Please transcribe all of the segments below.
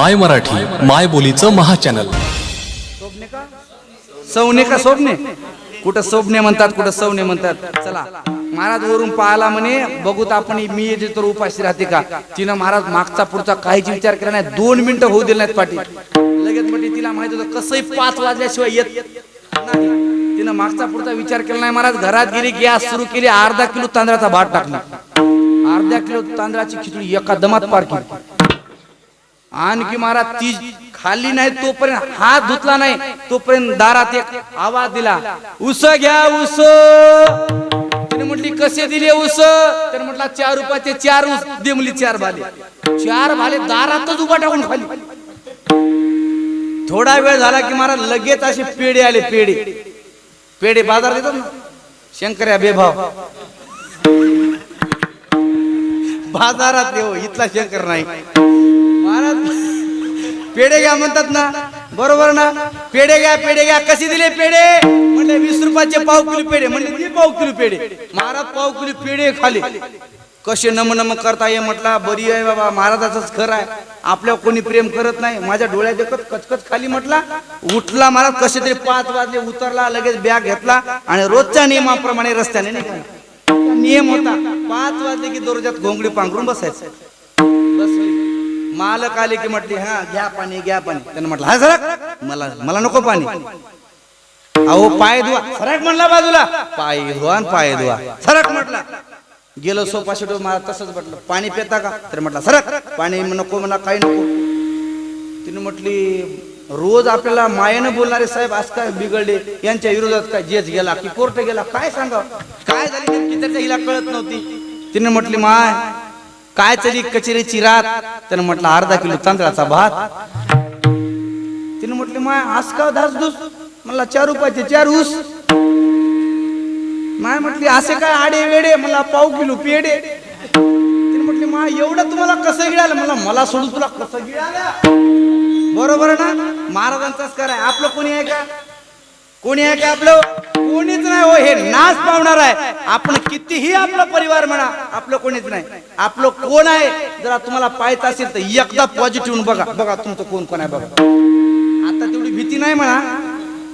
माय मराठी माय बोलीचं महाचॅनल सवने का सोबने कुठं सोबने म्हणतात कुठं सौने म्हणतात? चला महाराज वरून पाहिला म्हणे बघूत आपण मी येते तर उपाशी राहते का? तिनं महाराज मागचा पुढचा काहीच विचार केला नाही दोन मिनिटं होऊ दिले नाहीत पाठी लगेच म्हणजे तिला माहीत होतं कसंही पाच वाजल्याशिवाय येत नाही. तिनं मागचा पुढचा विचार केला नाही महाराज घरात गेली गॅस सुरू केली अर्धा किलो तांदळाचा भात टाकला. अर्धा किलो तांदळाची खिचडी एका दमात पार केली. आणखी महाराज ती खाली नाही तोपर्यंत हात धुतला नाही तोपर्यंत दारात एक आवाज दिला उस घ्या उस. तिने म्हटली कसे दिले उस? तर म्हटला चार रुपयाचे चार उस दे मुली चार भाले. चार भाले दारातच उभा टाकून खाली. थोडा वेळ झाला की महाराज लगेच असे पेढे आले पेढे. पेढे बाजार देतात ना शंकर्या बेभाव. बाजारात येऊ इथला शंकर नाही. महाराज पेढे घ्या म्हणतात ना. बरोबर ना? पेढे घ्या पेढे घ्या. कसे दिले पेढे? म्हणले वीस रुपयाचे पाव किलो पेढे. म्हणले दे पाव किलो पेढे. महाराज पाव किलो पेढे खाली. कसे नम नम करता ये म्हटला बरी आहे बाबा महाराजाच खरं आहे. आपल्या कोणी प्रेम करत नाही. माझ्या डोळ्यात देखत कचकच खाली म्हटला. उठला महाराज कसे तरी पाच वाजले उतरला लगेच बॅग घेतला आणि रोजच्या नियमाप्रमाणे रस्त्याने निघाला. नियम होता. पाच वाजले की दररोजात घोंगडी पांघरून बसायचं. बस मालक आले की म्हटले हा घ्या पाणी घ्या पाणी. त्यानं म्हटलं हा सरक. मला मला नको पाणी. अहो पाय धुवा. सरक म्हणला बाजूला. पाय धुवा आणि पाय धुवा. सरक म्हटला. गेलो सोफा शेटो मला तसंच म्हटलं पाणी पिता का? तर म्हटलं सरक. पाणी नको म्हणा काही नको. तिने म्हटली रोज आपल्याला मायेनं बोलणारे साहेब आज काय बिघडले? यांच्या विरोधात काय जेच गेला की कोर्ट गेला? काय सांगा काय झाली नेमकी त्याच्या हिला कळत नव्हती. तिने म्हटली माय काय चली कचेरी चिरात त्यानं म्हटलं अर्धा किलो तांदळाचा भात. तिने म्हटली माय आज का धासधूस मला चार रुपयाचे चार ऊस. माय म्हटली असे काय आडे वेडे? मला पाव किलो पेडे तिने म्हटली माय एवढं तुम्हाला कसं गिळालं? मला मला सोडून तुला कसं गिळालं? बरोबर ना? महाराजांचाच कराय आपलं कोणी आहे का? कोणी आहे का आपलं? कोणीच नाही हो हे नाच पावणार आहे. आपण कितीही आपला परिवार म्हणा आपलं कोणीच नाही. आपलं कोण आहे? जरा तुम्हाला पाहायचं असेल तर एकदा पॉझिटिव्ह बघा. बघा तुमचं कोण कोण आहे बघा. आता तेवढी भीती नाही म्हणा.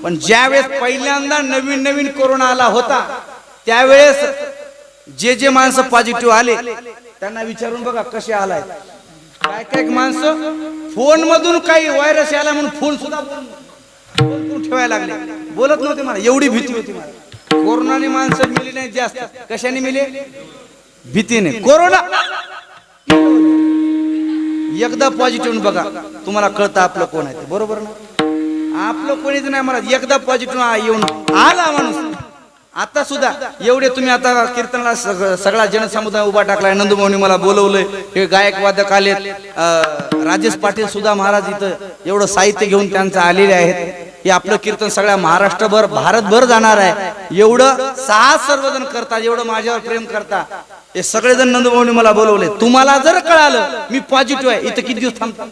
पण ज्या वेळेस पहिल्यांदा नवीन नवीन कोरोना आला होता त्यावेळेस जे जे माणसं पॉझिटिव्ह आले त्यांना विचारून बघा कसे आलाय. काय काय माणसं? फोन मधून काही व्हायरस आला म्हणून फोन सुद्धा ठेवायला लागले. बोलत नव्हते मला एवढी भीती होती मला. कोरोनाने माणसं मिली नाही जास्त. कशाने मिले? भीतीने. कोरोना! एकदा पॉझिटिव्ह बघा तुम्हाला कळतं आपलं कोण आहे बरोबर ना? आपलं कोणीच नाही मला एकदा पॉझिटिव्ह येऊन आला माणूस. आता सुद्धा एवढे तुम्ही आता कीर्तनाला सगळा जनसमुदाय उभा टाकलाय. नंदुभाऊनी मला बोलवलंय. हे गायक वादक आलेत. राजेश पाटील सुद्धा महाराज इथं एवढं साहित्य घेऊन त्यांचं आलेले आहेत. हे आपलं कीर्तन सगळ्या महाराष्ट्रभर भारतभर जाणार आहे. एवढं सहा सर्वजण करतात एवढं माझ्यावर प्रेम करता हे सगळेजण नंदुभाऊनी मला बोलवले. तुम्हाला जर कळालं मी पॉझिटिव्ह आहे. इथं किती दिवस थांबतो?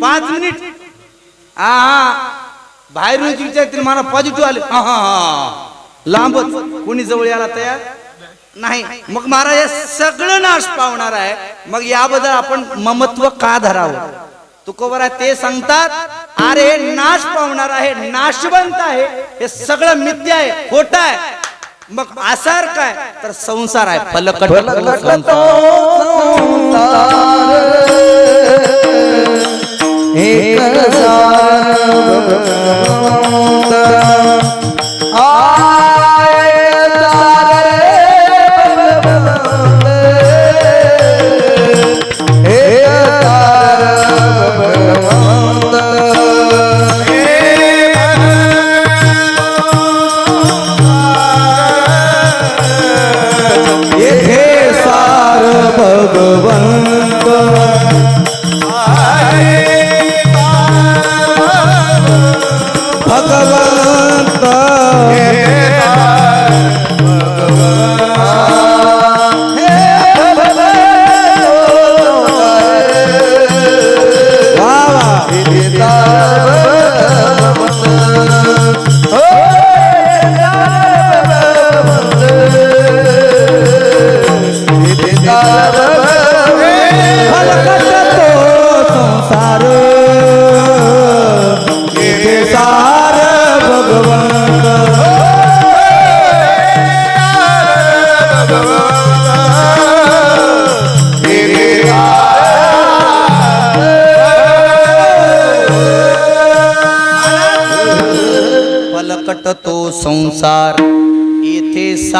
पाच मिनिट. हा हा. बाहेरून विचारतील मला पॉझिटिव्ह आले. हा हा हा. लांबच. कोणी जवळ यायला तयार? नाही. मग महाराज हे सगळं नाश पावणार आहे. मग याबद्दल आपण ममत्व का धरावं? तुकोबर आहे ते सांगतात अरे हे नाश पावणार आहे नाशवंत आहे हे सगळं मिथ्या आहे खोट आहे. मग आसार काय? तर संसार आहे फलकट हे भगवंत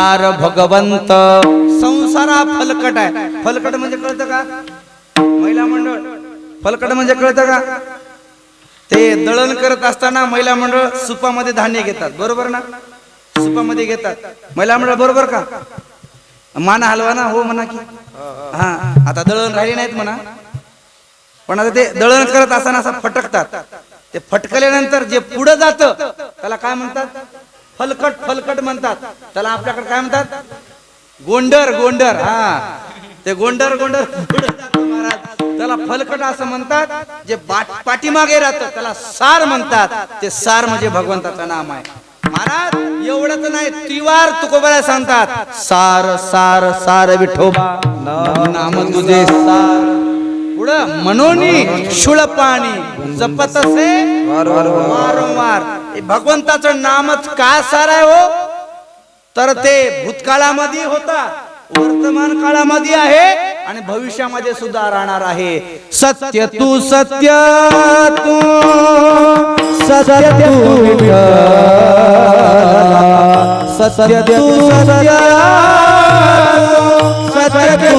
संसार भगवंत. संसार हा फलकट आहे. फलकट म्हणजे कळतं का? महिला मंडळ. फलकट म्हणजे कळतं का? ते दळण करत असताना महिला मंडळ सुपामध्ये धान्य घेतात. बरोबर ना? सुपामध्ये घेतात. महिला मंडळ बरोबर का? माना हलवा ना? हो म्हणा की. हा. आता दळण राहिले नाहीत म्हणा. पण आता ते दळण करत असताना असं फटकतात. ते फटकल्यानंतर जे पुढे जात त्याला काय म्हणतात? फलकट फलकट म्हणतात. त्याला आपल्याकडे काय म्हणतात? गोंडर गोंडर हा. ते गोंडर गोंडर महाराज. त्याला फलकट असं म्हणतात जे पाठीमागे राहतं त्याला सार म्हणतात. ते सार म्हणजे भगवंताचं नाम आहे. महाराज एवढंच नाही त्रिवार तुकोबाला सांगतात. सार सार सार विठोबा नाम तुझे सार. मनोनी शुळ पाणी जपत असे वारंवार हे भगवंताचं नामच का सार आहे हो? तर ते भूतकाळामध्ये होता. वर्तमान काळामध्ये आहे आणि भविष्यामध्ये सुद्धा राहणार आहे. सत्य तू सत्य तू. सत्य तू सत्य तू. सत्य सत्य तू.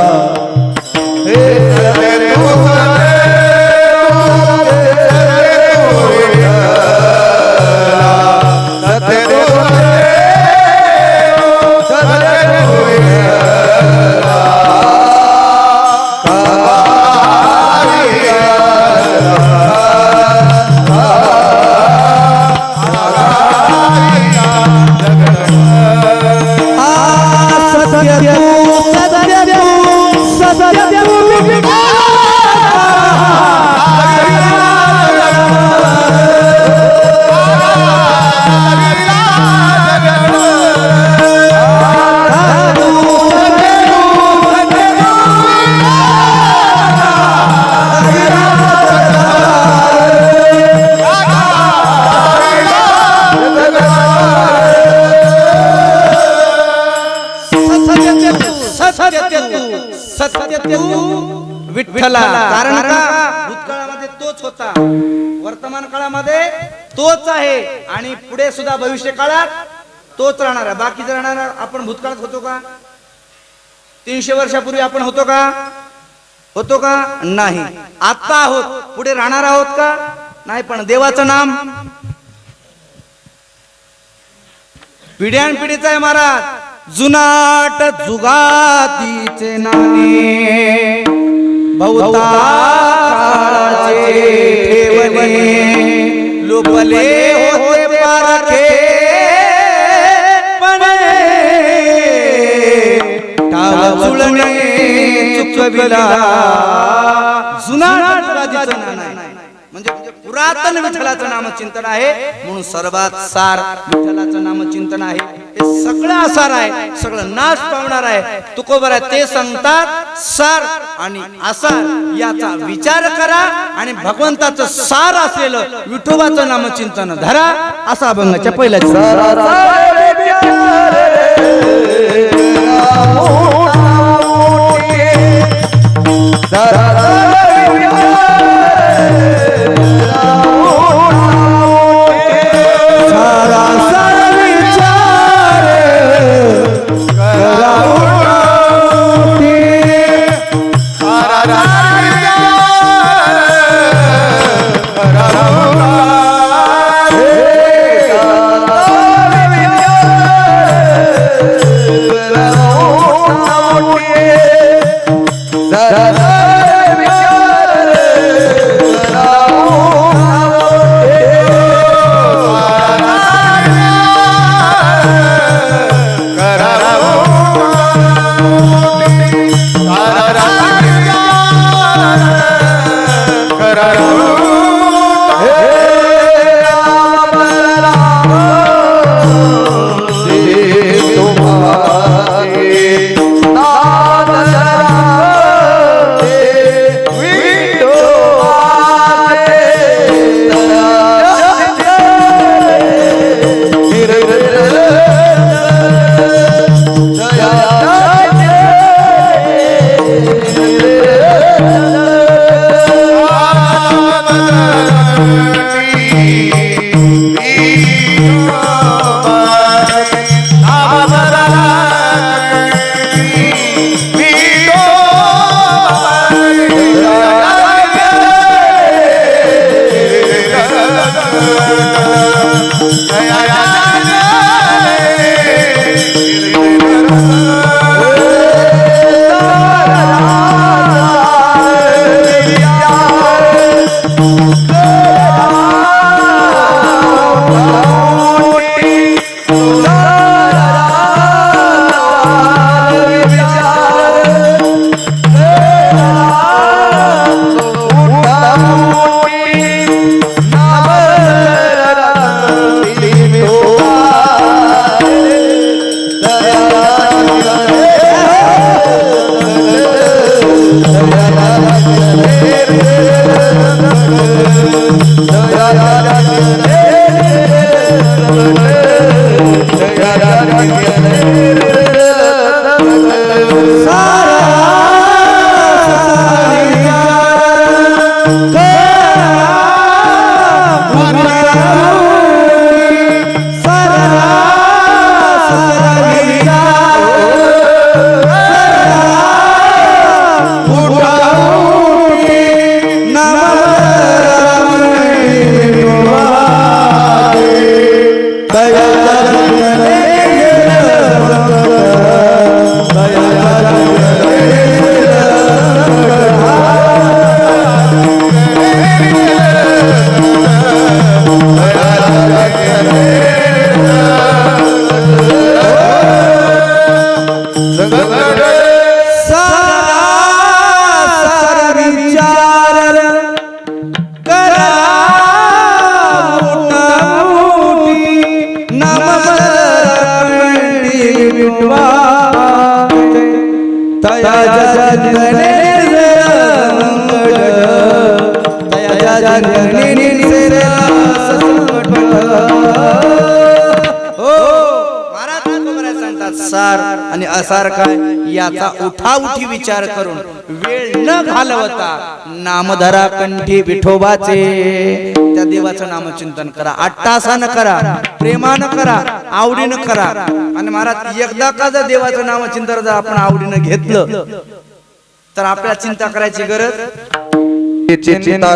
सत्य तू सत्य तू विठ्ठला. कारण का? भूतकाळामध्ये तोच होता. वर्तमान काळामध्ये तोच आहे. आणि पुढे सुद्धा भविष्य काळात तोच राहणार आहे. बाकीचं राहणार आपण भूतकाळात होतो का? तीनशे वर्षापूर्वी आपण होतो का? होतो का? नाही. आता आहोत. पुढे राहणार आहोत का? नाही पण देवाचं नाम. पिढ्यान पिढीचा आहे महाराज. जुनाट जुगातीचे नाणे बहुता काळाचे ठेवणे लोकले होते पारखे पणे टाळ जुळणे चुकविला जुनाट जुगातीचं नाणं आहे. म्हणजे पुरातन विठ्ठलाचं नामचिंतन आहे म्हणून सर्वात सार विठ्ठलाचं नामचिंतन आहे हे सगळं आसार आहे सगळं नाश पावणार आहे तुकोबर आहे ते सांगतात सार आणि आसार याचा विचार करा आणि भगवंताचं सार असलेलं विठोबाचं नामचिंतन धरा असा अभंगाच्या पहिल्याच दया याचा उठाउठी विचार करून वेळ न घालवता नामधरा कंठी विठोबाचे. त्या देवाचं नामचिंतन करा. अट्टासानं करा. प्रेमानं करा. आवडीनं करा. आणि महाराज एकदा का जर देवाचं नामचिंतन जर आपण आवडीनं घेतलं तर आपल्याला चिंता करायची गरज? चिंता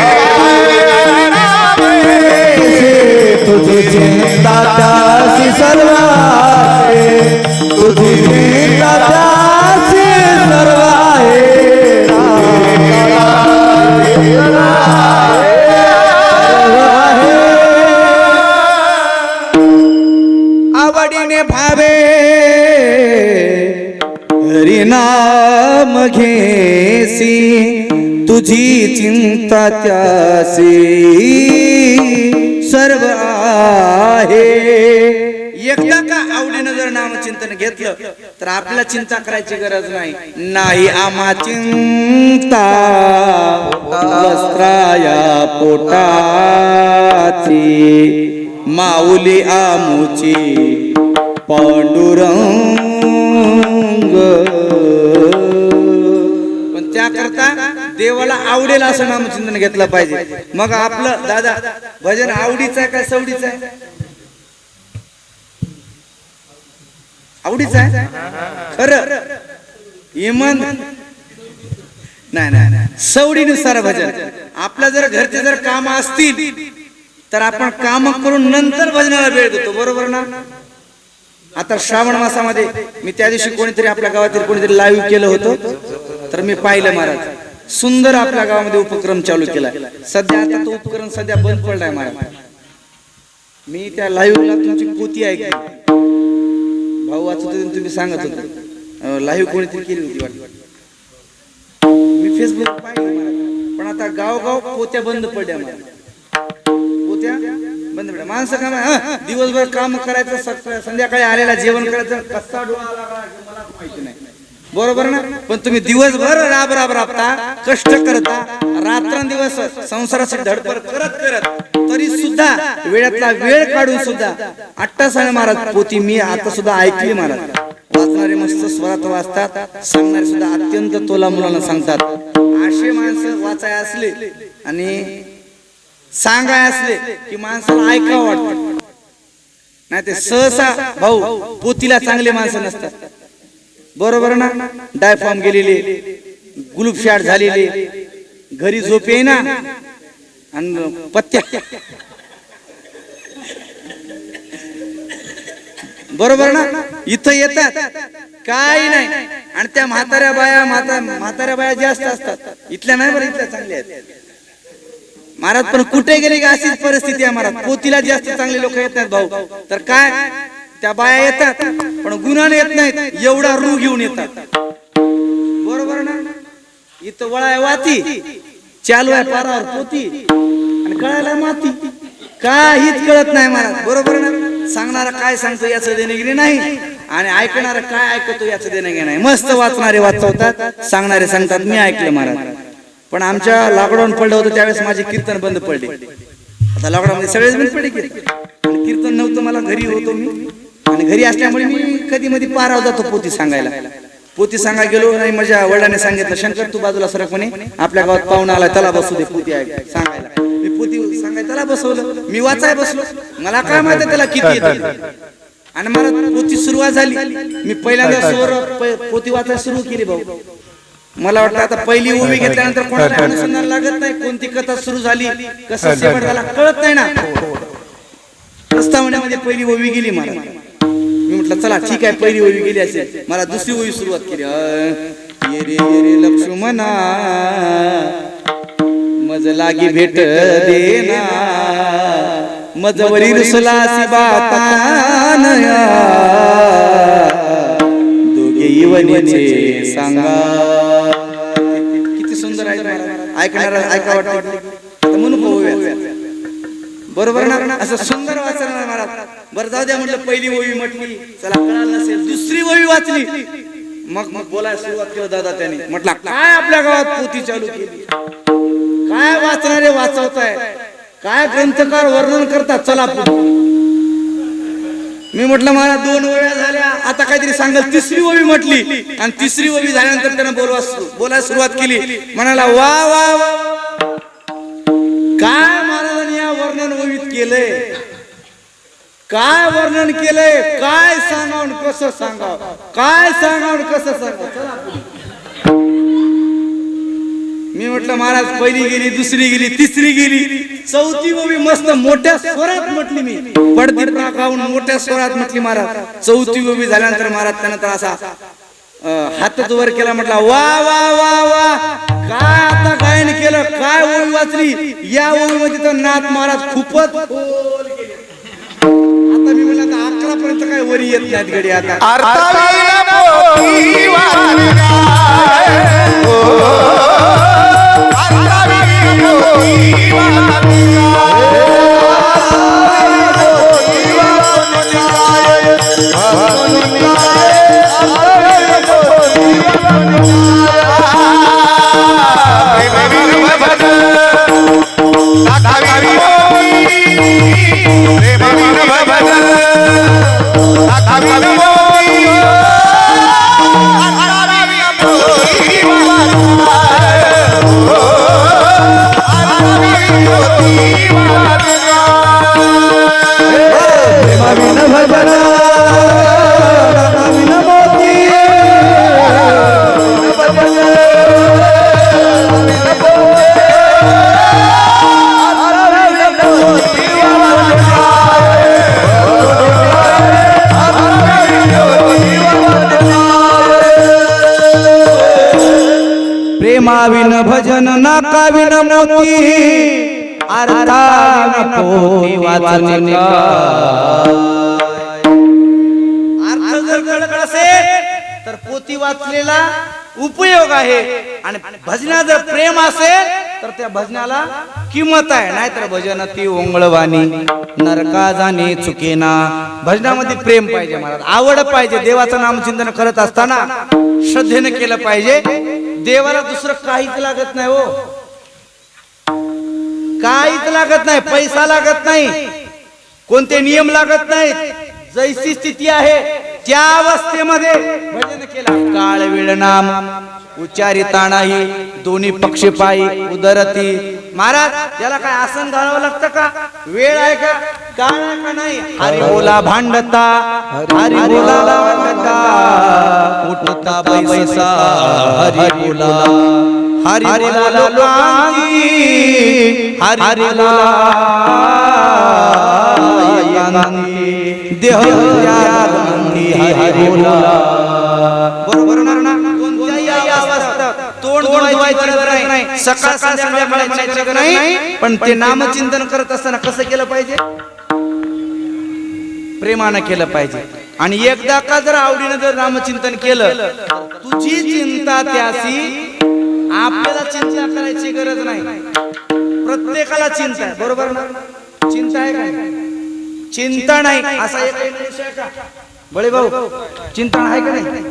चिंता त्यासी सर्व आहे. एकदा का आवडीनं जर नामचिंतन घेतलं तर आपल्याला चिंता करायची गरज नाही. नाही आम्हा चिंता. वस्त्राया पोटाची. माऊली आमुची पांडुरंग. देवाला आवडेल असं नामचिंतन घेतलं पाहिजे. मग आपलं दादा भजन आवडीचं आहे का सवडीचं आहे? आवडीचं आहे? खरं. इमान. नाही नाही नाही. सवडीनुसार भजन. आपल्या जर घरचे जर काम असतील तर आपण काम करून नंतर भजनाला वेळ देतो. बरोबर ना? आता श्रावण मासामध्ये मी त्या दिवशी कोणीतरी आपल्या गावातील कोणीतरी लाईव्ह केलं होतं तर मी पाहिलं महाराज. सुंदर आपल्या गावामध्ये उपक्रम चालू केला. सध्या आता तो उपक्रम सध्या बंद पडलाय मला मी त्या लाईव्हला तुमची पोती ऐकली. भाऊ वाचत होते तुम्ही सांगत होते. लाईव्ह कोणीतरी केली होती मी फेसबुक पण आता गावगाव पोत्या बंद पडल्या मला पोत्या? बंद पडल्या. माणसं काम दिवसभर काम करायचं सकाळ- संध्याकाळी आलेला जेवण करायचं कसा डोळा लागला मला माहिती नाही. बरोबर ना? पण तुम्ही दिवसभर राब राब राबता कष्ट करता रात्रंदिवस संसाराची धडपड करत करत तरी सुद्धा वेळातला वेळ काढून सुद्धा अट्टासाने महाराज पोती मी आता सुद्धा ऐकली महाराज वाचणारे मस्त स्वरात वाचतात सांगणारे सुद्धा अत्यंत तोला मुलांना सांगतात. असे माणसं वाचाय असले आणि सांगाय असले की माणसाला ऐकावं वाटत. नाही ते सहसा भाऊ पोतीला चांगले माणसं नसतात. बरोबर ना? डायफॉर्म गेलेले गुलूप शाट झालेले घरी झोप येईना आणि पत्त्या. बरोबर ना? इथं येतात. काही नाही. आणि त्या म्हाताऱ्या बाया म्हाता म्हाताऱ्या बाया जास्त असतात. इथल्या नाही बरं इथल्या चांगल्या आहेत. महाराज पण कुठे गेले की अशीच परिस्थिती आहे महाराज? पोतीला जास्त चांगले लोक येत नाहीत भाऊ. तर काय? त्या बाया येतात पण गुन्हाने येत नाहीत. एवढा रू घेऊन येतात. बरोबर ना? इथं वळाय वाती चालू आहे पारावर पोती आणि कळायला माती. काहीच कळत नाही मला बरोबर ना? सांगणारा काय सांगतो याचं देणेगिरी नाही. आणि ऐकणारा काय ऐकतो याचं देणेगिरी नाही. मस्त वाचणारे वाचवतात सांगणारे सांगतात. मी ऐकलं महाराज पण आमच्या लॉकडाऊन पडलं होतं त्यावेळेस माझे कीर्तन बंद पडले. आता लॉकडाऊन मध्ये सगळेच बंद पडले कीर्तन नव्हतं मला घरी होतो मी. आणि घरी असल्यामुळे मी कधी मध्ये पाराव जातो पोती सांगायला. पोती सांगा गेलो आणि माझ्या वडिलांनी सांगितलं शंकर तू बाजूला सरक म्हणे. आपल्या गावात पाहुणा आला त्याला बसू दे पोती आहे सांगायला. मी पोती सांगाय त्याला बसवलं. मी वाचाय बसलो. मला काय माहिती त्याला किती आणि मला पोती सुरुवात झाली. मी पहिल्यांदा स्वर प- पोती वाचायला सुरू केली भाऊ. मला वाटतं आता पहिली ओवी घेतल्यानंतर कोणाला अनुसंधान लागत नाही. कोणती कथा सुरू झाली कसं शेवट झाला कळत नाही ना. प्रस्तावनेमध्ये पहिली ओवी गेली मला. म्हटलं चला ठीक आहे पहिली ओवी गेली असेल. मला दुसरी ओवी सुरुवात केली. अं, ये रे ये रे लक्ष्मणा. मज लागी भेट देना. मजवरी रुसलासी बातानया. दोघे इवनीचे सांगा. किती सुंदर आहे. ऐकणारा ऐका वाटत. म्हणून बरोबर ना? असं सुंदर बरं जाऊ द्या म्हटलं पहिली ओवी म्हटली. चला कळालं नसेल दुसरी ओवी वाचली. मग मग बोलायला सुरुवात केलं दादा त्याने. म्हटलं काय आपल्या गावात पोती चालू केली? काय वाचणारे वाचवताय? काय ग्रंथकार वर्णन करतात? चला मी म्हटलं मला दोन ओव्या झाल्या. आता काहीतरी सांगाल. तिसरी ओवी म्हटली. आणि तिसरी ओवी झाल्यानंतर त्यानं बोलवा बोलायला सुरुवात केली. म्हणाला वा वा वा काय महाराजांनी या वर्णन ओवीत केलंय? काय वर्णन केलंय? काय सांगाव? कसं सांगाव? काय सांगाव? कसं सांगाव? मी म्हटलं महाराज पहिली गेली दुसरी गेली तिसरी गेली. चौथी ओवी मस्त मोठ्या स्वरात म्हटली मी. पडती राखावून मोठ्या स्वरात म्हटली महाराज. चौथी ओवी झाल्यानंतर महाराज त्यानंतर असा हातच वर केला म्हटला वा वा वा वा. काय आता गायन केलं? काय ओवी वाचली? या ओवीमध्ये तर नाथ महाराज खूपच खोल गेले. आता मी म्हणलं आता अकरा पर्यंत काय वरी येत नाहीत गडी आता प्रेमाविन नाकाविन मोती अर्थाविन पोथी अर्थ जर कळत असेल तर पोती वाचलेला उपयोग आहे. आणि भजना जर प्रेम असेल तर त्या भजनाला किंमत आहे. नाहीतर भजन ती ओंगळवाणी. नरका जाणे चुकेना. भजनामध्ये प्रेम पाहिजे मला आवड पाहिजे. देवाचं नाम चिंतन करत असताना श्रद्धेने केलं पाहिजे. देवाला दुसरं काहीच लागत नाही हो. काहीच लागत नाही पैसा लागत नाही कोणते नियम लागत नाहीत. जैसी स्थिती आहे त्या अवस्थेमध्ये भजन केला. काळ वेळ नाम उच्चारिता नाही दोन्ही पक्ष पायी उदरती. महाराज त्याला काय आसन घालावं लागतं का? वेळ आहे का? का नाही? हरी बोला भांडता हरी बोला भांडता. उठता बैसा हरी बोला. हरी बोला लोकांची. हरी बोला. देह हरी बोला. बरोबर ना? कोणत्याही अवस्थेत तोंड धुवायची गरज नाही. सकाळ संध्याकाळ म्हणायची गरज नाही. पण ते नामचिंतन करत असताना कसं केलं पाहिजे? प्रेमानं केलं पाहिजे. आणि एकदा का जर आवडीनं जर नामचिंतन केलं तुझी चिंता त्यासी आपल्याला चिंता करायची गरज नाही. प्रत्येकाला चिंता आहे बरोबर ना? चिंता आहे का चिंता नाही असा एक आहे बळे भाऊ चिंता आहे का नाही?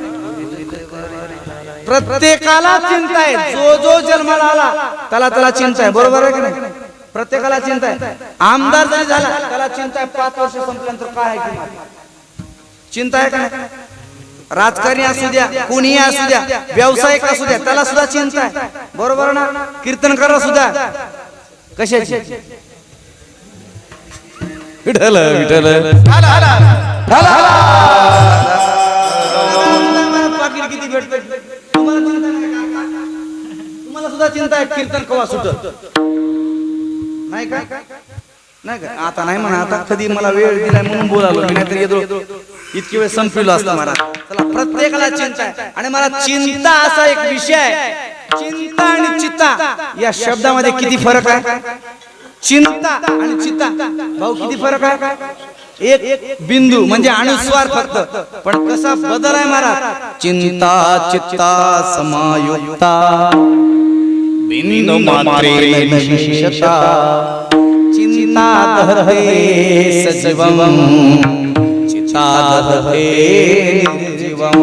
प्रत्येकाला चिंता आहे. जो जो जन्माला आला त्याला त्याला चिंता आहे बरोबर आहे की नाही? प्रत्येकाला चिंता आहे. आमदार जरी झाला त्याला चिंता आहे पाच वर्ष संपल्यानंतर काय आहे? चिंता आहे का राजकारणी असू द्या कोणीही असू द्या व्यावसायिक असू द्या त्याला सुद्धा चिंता आहे. बरोबर ना? कीर्तनकार सुद्धा कशाची? विठ्ठल पाकिट किती भेटत? तुम्हाला सुद्धा चिंता आहे कीर्तन कवा सुटत नाही का? नाही का? आता नाही म्हणा आता कधी मला वेळ दिलाय म्हणून बोलालो मी नाहीतर येतो इतकी वेळ संपलेलो असतो मला. चला प्रत्येकाला चिंता. आहे आणि मला चिंता असा एक विषय आहे. चिंता आणि चित्ता. या शब्दामध्ये किती फरक आहे? चिंता आणि चित्ता. भाऊ किती फरक आहे? एक बिंदू म्हणजे अनुस्वार फक्त. पण कसा बदल आहे महाराज? चिंता चित्ता समायुक्ता. बिंदू मात्रे विशेषता चिंता दहते सजीवम। दहते निर्जीवम।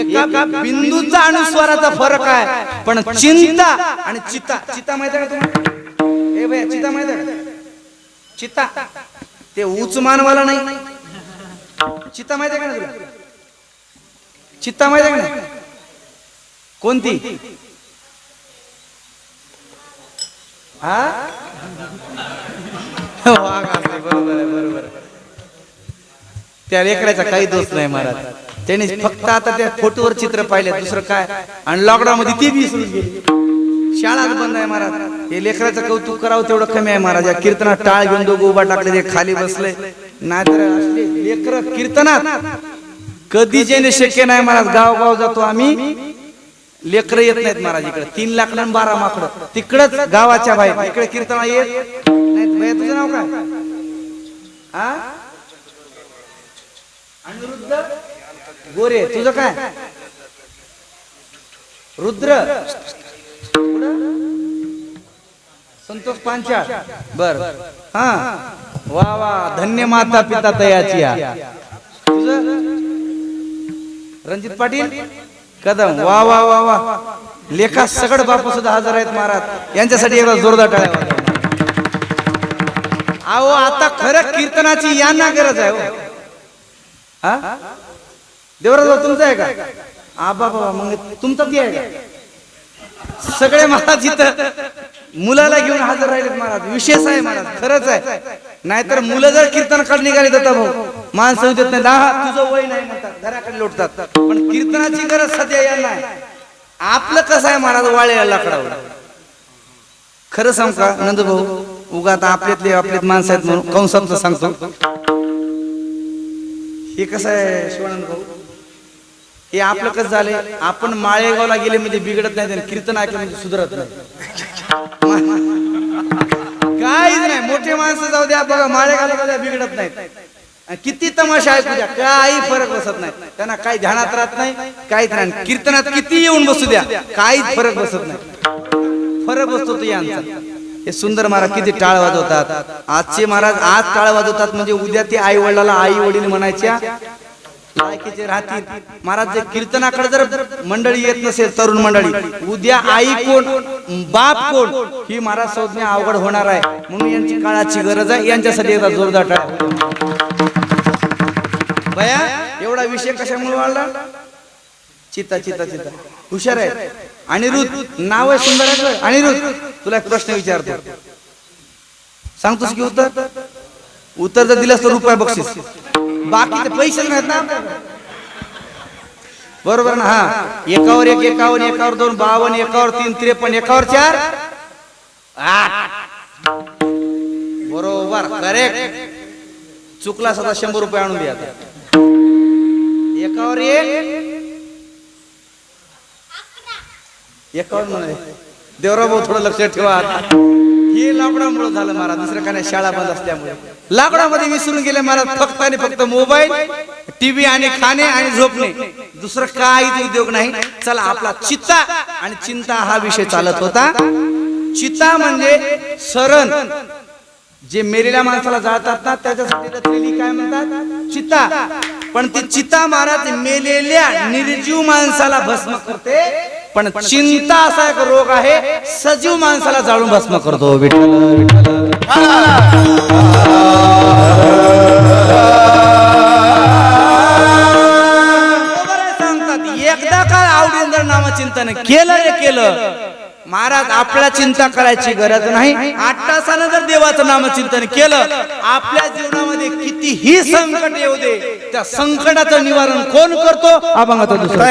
एका बिंदूचा अनुस्वाराचा फरक आहे पण चिंता आणि चित्ता चित्ता माहिती आहे का तुम्हाला? ए भैया चित्ता माहिती आहे का? चित्ता ते उचमानवाला नाही. चित्ता माहिती आहे का नाही तुला? चित्ता माहिती आहे का नाही? कोणती? हा? बरोबर आहे, बरोबर. त्या लेकराचा काही दोष नाही महाराज. त्याने फक्त आता त्या फोटोवर चित्र पाहिले दुसरं काय? आणि लॉकडाऊन मध्ये ती बी. शाळाच बंद आहे महाराज. हे लेकराचं कौतुक करावं तेवढं कमी आहे महाराज. या कीर्तनात टाळ घेऊन दोघं उभा टाकले ते खाली बसले. नाहीतर असले लेकर कीर्तनात. कधी जेणे शक्य नाही महाराज. गाव गाव जातो आम्ही. लेकर येत नाहीत महाराज इकडे. तीन लाख आणि बारा माकड. तिकडच गावाच्या बाहेर. इकडे कीर्तन येत नाहीत भैया तुझं नाव काय? हा अनिरुद्ध? गोरे तुझं काय? रुद्र? संतोष पांचाळ. बर. हा. वा वा. धन्य माता पिता तयाची तुझं? रणजित पाटील? कदम. वा वा वा वा. लेखा सगड बापू सुद्धा हजर आहेत महाराज. यांच्यासाठी एकदा जोरदार टाळ्या. अहो आता खरं कीर्तनाची यांना गरज आहे हो. हा. देवराज तुमचं आहे का? आबा बाबा मग तुमचं ती आहे. सगळे महाराज इथं मुलाला घेऊन हजर राहिलेत महाराज. विशेष आहे महाराज. खरंच आहे. नाहीतर मुलं जर कीर्तन काढ निघाली तर भाऊ माणसं देत नाही. दहा तुझं वय नाही म्हणतात. घराकडे लोटतात. पण कीर्तनाची गरज सध्या यांना आहे. आपलं कसं आहे महाराज? वाळेला लाकडावर. खरं सांग का नंद भाऊ? उगा आता आपल्यातले आपल्यात माणसं आहेत म्हणून कंसातलं सांगतो? हे कसं आहे शिवानंद भाऊ? हे आपलं कसं झालंय? आपण माळेगावला गेले म्हणजे बिघडत नाही आणि कीर्तन ऐकलं म्हणजे सुधरत नाही. नाही. मोठे माणसं जाऊ द्या बघा माळेगावला बिघडत नाहीत. किती तमाशा ऐकू द्या काही फरक बसत नाही. त्यांना काही ध्यानात राहत नाही काहीच नाही. कीर्तनात किती येऊन बसू द्या काहीच फरक बसत नाही. फरक बसतो तो यांचा. हे सुंदर महाराज किती टाळ वाजवतात. आजचे महाराज आज टाळ वाजवतात म्हणजे उद्या ते आई वडिलाला आई वडील म्हणायच्या ऐकायचे राहतील. महाराज जर कीर्तनाकडे जर मंडळी येत नसेल तरुण मंडळी उद्या आई कोण बाप कोण ही महाराज संज्ञा अवघड होणार आहे. म्हणून यांची काळाची गरज आहे. यांच्यासाठी एकदा जोरदार टाळ. बया एवढा विषय कशामुळे वाढला? चिता चिता चिता हुशार आहे अनिरुद्ध नाव आहे सुंदर आहे बरं. अनिरुद्ध तुला एक प्रश्न विचारतो. सांगतोस की उत्तर? उत्तर जर दिलंस तर रुपये बक्षीस. बाकीचे पैसे नाहीत ना. बरोबर ना हा? एकावर एक एकावर एकावर दोन बावन्न एकावर तीन त्रेपन्न एकावर चार बरोबर करेक्ट चुकला सदा शंभर रुपये आणून द्या एकावर एक एकावर म्हणे देवराव भाऊ थोडं लक्षात ठेवा हे लॉकडाऊन झालं महाराज दुसरं काय नाही शाळा बंद असल्यामुळे. लाकडामध्ये विसरून गेले मला फक्त आणि फक्त मोबाईल टीव्ही आणि खाणे आणि झोपणे. दुसरं काही उद्योग नाही. चला आपला चित्ता आणि चिंता हा विषय चालत होता. चित्ता म्हणजे सरण. जे मेलेल्या माणसाला जाळतात ना त्याच्यासाठी रचलेली काय म्हणतात? चित्ता. पण ती चित्ता महाराज मेलेल्या निर्जीव माणसाला भस्म करते. पण चिंता असा एक रोग आहे सजीव माणसाला जाळून भस्म करतो. विठ्ठल विठ्ठल. सांगतात एकदा का आवडीन जर नामचिंतन केलं रे केलं. महाराज आपल्या चिंता करायची गरज नाही. आठ तासानं जर देवाचं नामचिंतन केलं आपल्या जीवनामध्ये कितीही संकट येऊ दे त्या संकटाचं निवारण कोण करतो? दुसरं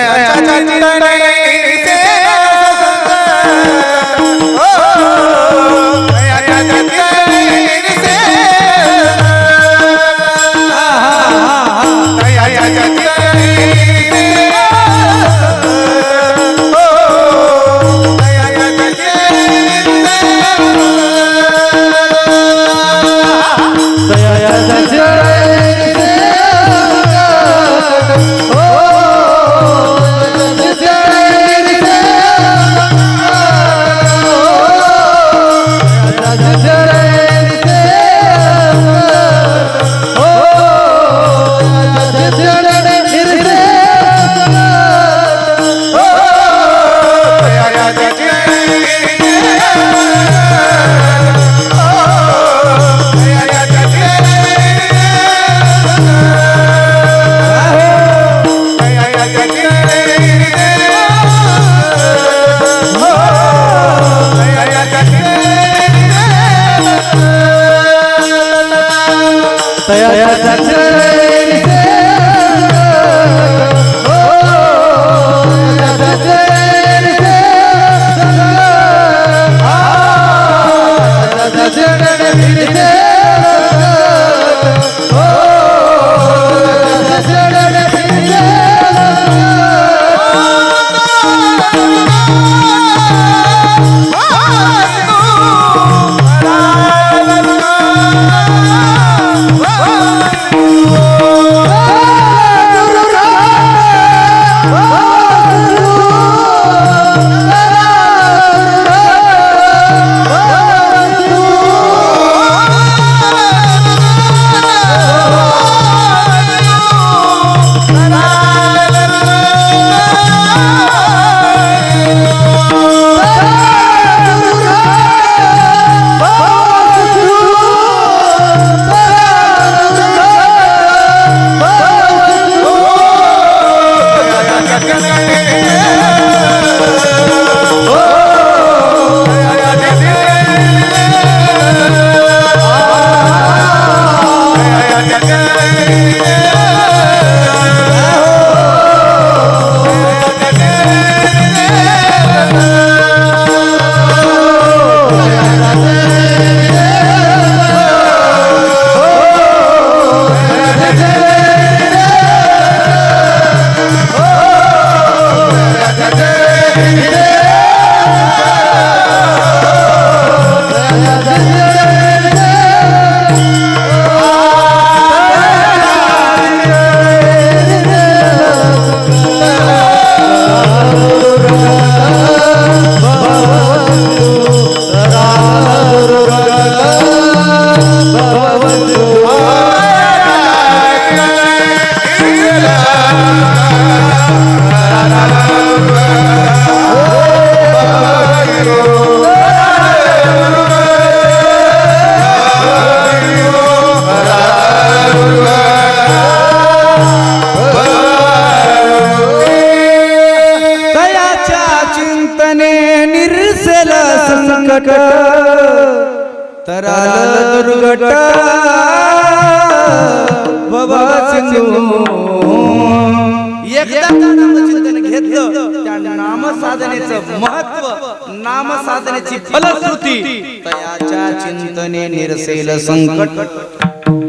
चिंतने संकट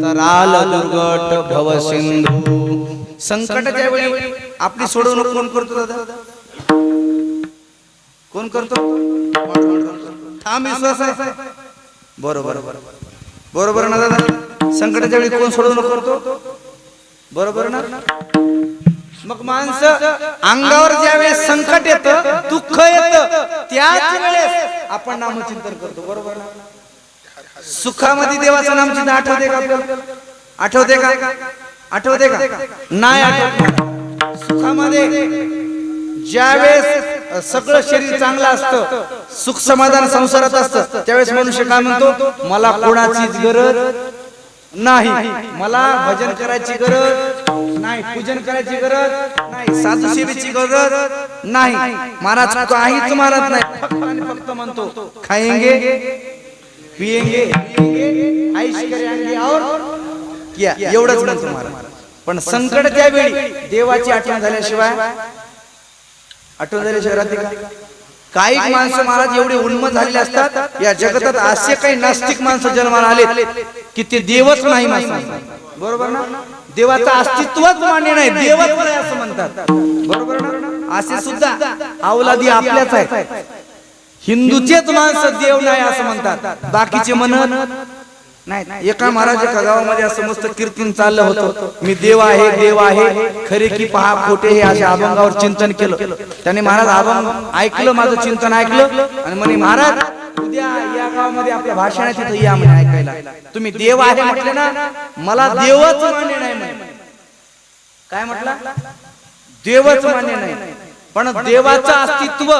तराल दुर्गट भव सिंधू. संकटाच्या वेळी आपली सोडवणूक कोण करतो दादा? कोण करतो? थांब विश्वास आहे. बरोबर बरोबर ना दादा? संकटाच्या वेळी कोण सोडवणूक करतो? बरोबर ना? मग माणसं अंगावर ज्यावेळेस संकट येतं दुःख येतं त्याच वेळेस आपण नामचिंतन करतो. बरोबर ना? सुखामध्ये देवाचं नामचिंतन आठवते का आपल्याला? आठवते का? आठवते का? नाही आठवत. सुखामध्ये ज्यावेळेस सगळं शरीर चांगलं असतं सुख समाधान संसारात असतं त्यावेळेस मनुष्य काय म्हणतो? मला कोणाचीच गरज नाही. मला भजन करायची गरज नाही. पूजन करायची गरज नाही. साधू सेवेची गरज नाही. महाराज काहीच मारत नाही. फक्त म्हणतो खाएंगे पिएंगे ऐश करेंगे और क्या एवढंच म्हणतो महाराज. पण संकट त्यावेळी देवाची आठवण झाल्याशिवाय आठवण झाल्याशिवाय राहते का? काही माणसं महाराज एवढे उन्मत झालेले असतात. या जगतात असे काही नास्तिक माणसं जन्माला आले की ते देवच नाही माणसं. बरोबर ना? देवाचं अस्तित्वच मान्य नाही देवच नाही. असं म्हणतात. बरोबर ना? असे सुद्धा अवलादी आपल्याच आहेत. हिंदूचेच माणसं देव नाही असं म्हणतात. बाकीचे म्हणत नाही एका महाराज एका गावामध्ये असं मस्त कीर्तन चाललं होतं. मी देव आहे देव आहे खरे की पहा खोटे हे अशा अभंगावर चिंतन केलं. त्याने महाराज अभंग ऐकलं माझं चिंतन ऐकलं. आणि म्हणे महाराज उद्या या गावामध्ये आपल्या भाषण आहे तिथं या म्हणे ऐकायला. तुम्ही देव आहे म्हटले ना मला देवच मान्य नाही म्हणे. काय म्हटलं? देवच मान्य नाही. पण देवाचं अस्तित्व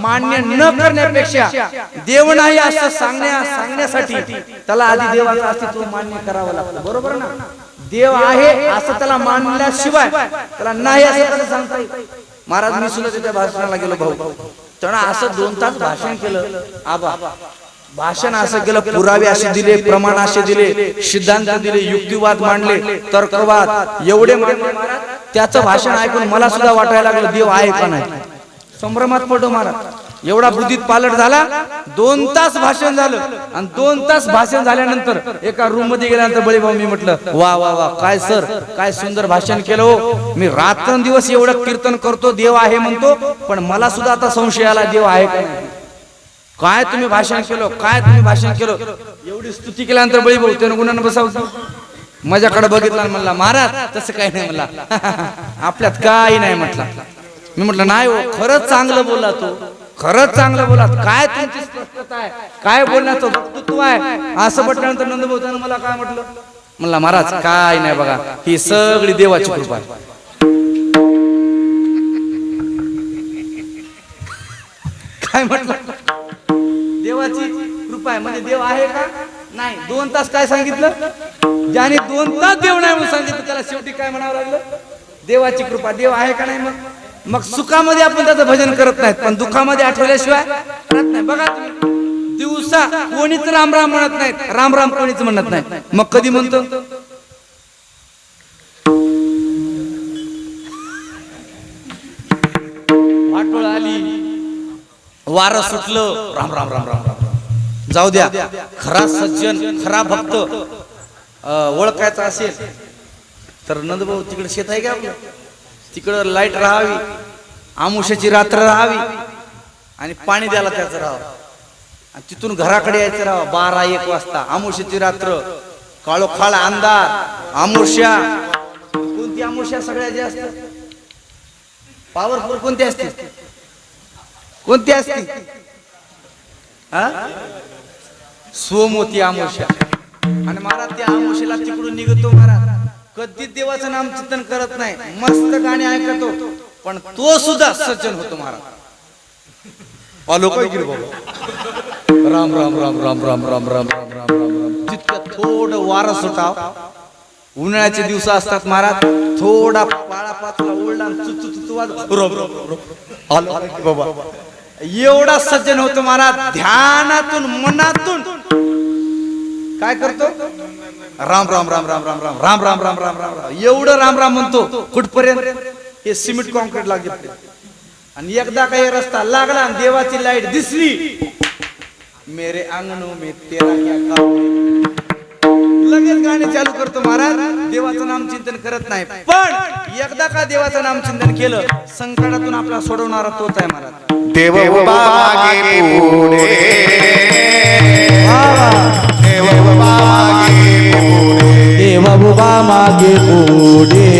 मान्य न करण्यापेक्षा देव नाही असं सांगण्या सांगण्यासाठी त्याला आधी देवाचं अस्तित्व मान्य करावं लागतं. बरोबर ना? देव आहे असं त्याला मानल्याशिवाय त्याला नाही असं त्याला सांगता येईल महाराज मी सुद्धा त्याच्या भाषणाला गेलो भाऊ. तेव्हा असं दोन तास भाषण केलं. आबा भाषण असं केलं पुरावे असे दिले प्रमाण असे दिले सिद्धांत दिले युक्तिवाद मांडले तर्कवाद एवढे मांडले महाराज. त्याचं भाषण ऐकून मला सुद्धा वाटायला लागलं देव आहे का नाही? संभ्रमात पडतो महाराज. एवढा बुद्धीत पालट झाला दोन तास भाषण झालं आणि दोन तास भाषण झाल्यानंतर एका रूममध्ये गेल्यानंतर बळीभाऊ मी म्हटलं वा वा वा काय सर काय सुंदर भाषण केलं हो. मी रात्रंदिवस एवढं कीर्तन करतो देव आहे म्हणतो पण मला सुद्धा आता संशय आला देव आहे का काय तुम्ही भाषण केलं काय तुम्ही भाषण केलं? एवढी स्तुती केल्यानंतर बळी भाऊ त्यानं गुन्हा बसावतो माझ्याकडे बघितला म्हणला महाराज तसं काही नाही. म्हणला आपल्यात काही नाही म्हटलं. मी म्हटलं नाही हो खरंच चांगलं बोला तू. खरंच चांगलं बोला काय तुमची स्पष्टता आहे? काय बोलण्याचं वक्तृत्व आहे? असं म्हटल्यानंतर नंदभाऊ मला काय म्हटलं? म्हणला महाराज काय नाही बघा. ही सगळी देवाची कृपा आहे. काय म्हटलं? देवाची कृपा आहे. म्हणजे देव आहे का? नाही दोन तास काय सांगितलं? ज्याने दोन तास देव नाही म्हणून सांगितलं त्याला शेवटी काय म्हणावं लागलं? देवाची कृपा देव आहे का नाही मग? मग सुखामध्ये आपण त्याचं भजन करत नाहीत पण दुःखामध्ये आठवल्याशिवाय करत नाही. बघा दिवसा कोणीच राम राम म्हणत नाहीत राम राम कोणीच म्हणत नाही मग कधी म्हणतो? वाटोळ आली वारं सुटलं राम राम राम राम राम. जाऊ द्या. खरा सज्जन खरा भक्त ओळखायचा असेल तर नंदभाऊ तिकडे शेत आहे का आपलं? तिकडं लाइट राहावी आमुष्याची रात्र राहावी आणि पाणी द्यायला त्याचं राहावं. आणि तिथून घराकडे यायचं राहावं बारा एक वाजता. आमुष्याची रात्र काळोखाळ अंधार आमुष्या. कोणती आमुष्या सगळ्याचे असतात पॉवरफुल कोणती असते? कोणती असते? हा? सोमवती आमुष्या आणि महाराज त्या आमुष्याला तिकडून निघतो महाराज कधीच देवाचं नाम चिंतन करत नाही मस्त गाणे ऐकतो पण तो सुद्धा सज्जन होतो महाराज आलो काय गिर बाबा राम राम राम राम राम राम राम राम राम राम राम तितकं थोडं वारं सुटाव उन्हाळ्याचे दिवस असतात महाराज थोडा पाळा पाचला ओढला आणि चु- चु- चु- चु वाज- रोब- रोब- रोब. आलो आलो की बाबा एवढा सज्जन होतो महाराज ध्यानातून मनातून काय करतो राम राम राम राम राम राम राम राम राम राम राम राम एवढं राम राम म्हणतो कुठपर्यंत हे सिमेंट कॉन्क्रीट लागले आणि एकदा काही रस्ता लागला आणि देवाची लाइट दिसली मेरे अंगणो मे तेरा लगेच गाणे चालू करतो महाराज देवाचं नाम चिंतन करत नाही पण एकदा का देवाचं नाम चिंतन केलं संकटातून आपला सोडवणारा तोच आहे महाराज देव उभा मागे पुढे. देव उभा मागे पुढे. देव उभा मागे पुढे.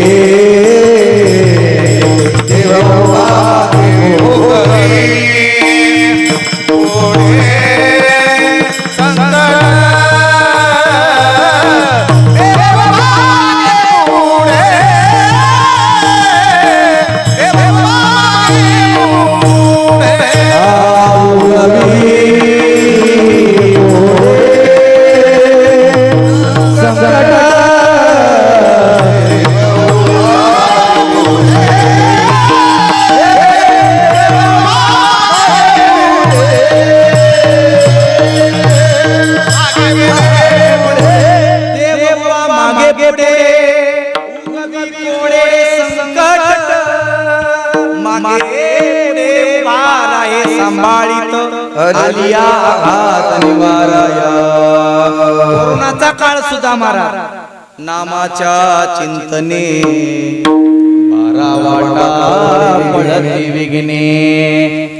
देव उभा आलिया आघात निवाराया कोरोनाचा काळ सुद्धा मारा. नामाच्या चिंतने. बारा वाटा पडती विघ्ने.